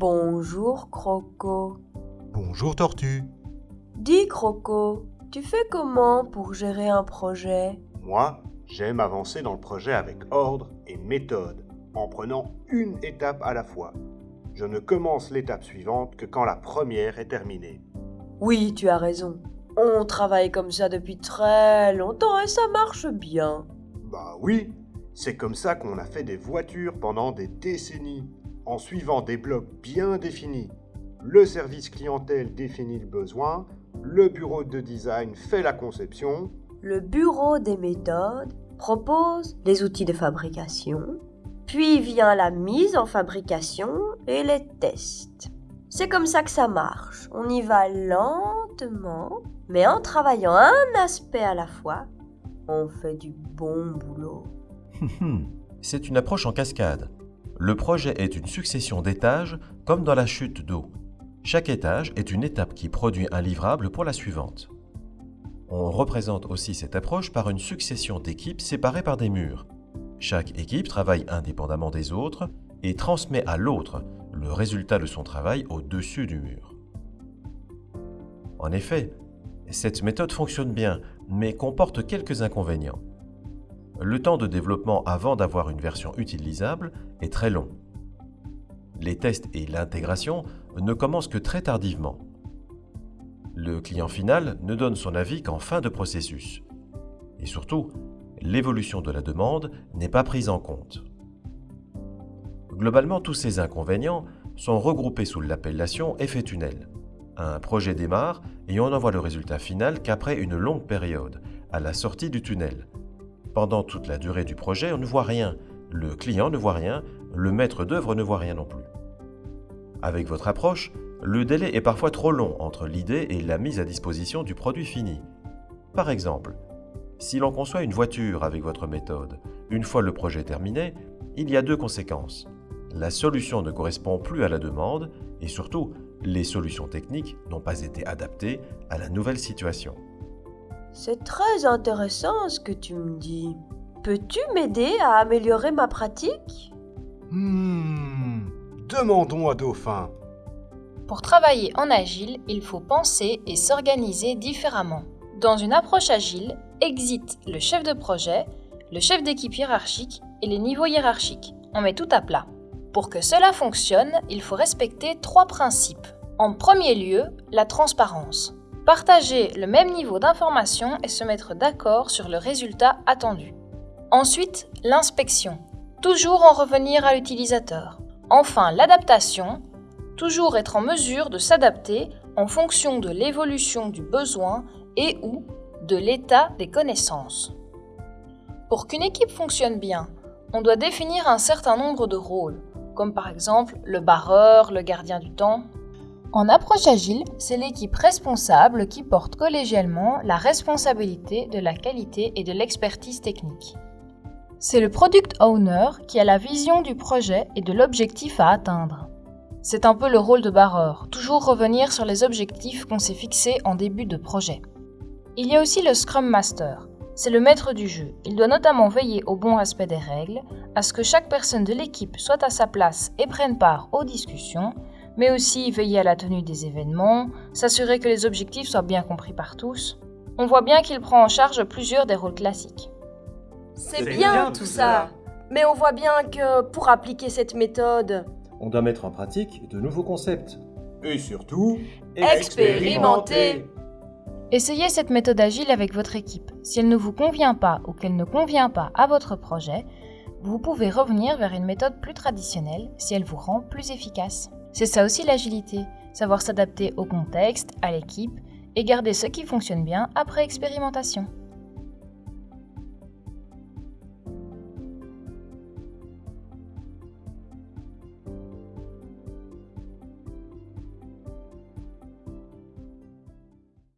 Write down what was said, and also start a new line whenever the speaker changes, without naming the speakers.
Bonjour Croco.
Bonjour Tortue.
Dis Croco, tu fais comment pour gérer un projet?
Moi, j'aime avancer dans le projet avec ordre et méthode, en prenant une étape à la fois. Je ne commence l'étape suivante que quand la première est terminée.
Oui, tu as raison. On travaille comme ça depuis très longtemps et ça marche bien.
Bah oui, c'est comme ça qu'on a fait des voitures pendant des décennies, en suivant des blocs bien définis. Le service clientèle définit le besoin, le bureau de design fait la conception,
Le bureau des méthodes propose les outils de fabrication, puis vient la mise en fabrication et les tests. C'est comme ça que ça marche. On y va lentement, mais en travaillant un aspect à la fois, on fait du bon boulot.
C'est une approche en cascade. Le projet est une succession d'étages comme dans la chute d'eau. Chaque étage est une étape qui produit un livrable pour la suivante. On représente aussi cette approche par une succession d'équipes séparées par des murs. Chaque équipe travaille indépendamment des autres et transmet à l'autre le résultat de son travail au-dessus du mur. En effet, cette méthode fonctionne bien, mais comporte quelques inconvénients. Le temps de développement avant d'avoir une version utilisable est très long. Les tests et l'intégration ne commencent que très tardivement. Le client final ne donne son avis qu'en fin de processus. Et surtout, l'évolution de la demande n'est pas prise en compte. Globalement, tous ces inconvénients sont regroupés sous l'appellation effet tunnel. Un projet démarre et on n'envoie le résultat final qu'après une longue période, à la sortie du tunnel. Pendant toute la durée du projet, on ne voit rien, le client ne voit rien, le maître d'œuvre ne voit rien non plus. Avec votre approche, le délai est parfois trop long entre l'idée et la mise à disposition du produit fini. Par exemple, si l'on conçoit une voiture avec votre méthode, une fois le projet terminé, il y a deux conséquences. La solution ne correspond plus à la demande et surtout, les solutions techniques n'ont pas été adaptées à la nouvelle situation.
C'est très intéressant ce que tu me dis. Peux-tu m'aider à améliorer ma pratique?
Hmm, demandons à Dauphin.
Pour travailler en agile, il faut penser et s'organiser différemment. Dans une approche agile, existe le chef de projet, le chef d'équipe hiérarchique et les niveaux hiérarchiques. On met tout à plat. Pour que cela fonctionne, il faut respecter trois principes. En premier lieu, la transparence. Partager le même niveau d'information et se mettre d'accord sur le résultat attendu. Ensuite, l'inspection. Toujours en revenir à l'utilisateur. Enfin, l'adaptation. Toujours être en mesure de s'adapter en fonction de l'évolution du besoin et ou de l'état des connaissances. Pour qu'une équipe fonctionne bien, on doit définir un certain nombre de rôles, comme par exemple le barreur, le gardien du temps. En approche agile, c'est l'équipe responsable qui porte collégialement la responsabilité de la qualité et de l'expertise technique. C'est le product owner qui a la vision du projet et de l'objectif à atteindre. C'est un peu le rôle de barreur, toujours revenir sur les objectifs qu'on s'est fixés en début de projet. Il y a aussi le Scrum Master. C'est le maître du jeu. Il doit notamment veiller au bon respect des règles, à ce que chaque personne de l'équipe soit à sa place et prenne part aux discussions, mais aussi veiller à la tenue des événements, s'assurer que les objectifs soient bien compris par tous. On voit bien qu'il prend en charge plusieurs des rôles classiques.
C'est bien tout ça. Mais on voit bien que pour appliquer cette méthode,
On doit mettre en pratique de nouveaux concepts.
Et surtout,
expérimenter.
Essayez cette méthode agile avec votre équipe. Si elle ne vous convient pas ou qu'elle ne convient pas à votre projet, vous pouvez revenir vers une méthode plus traditionnelle si elle vous rend plus efficace. C'est ça aussi l'agilité, savoir s'adapter au contexte, à l'équipe et garder ce qui fonctionne bien après expérimentation.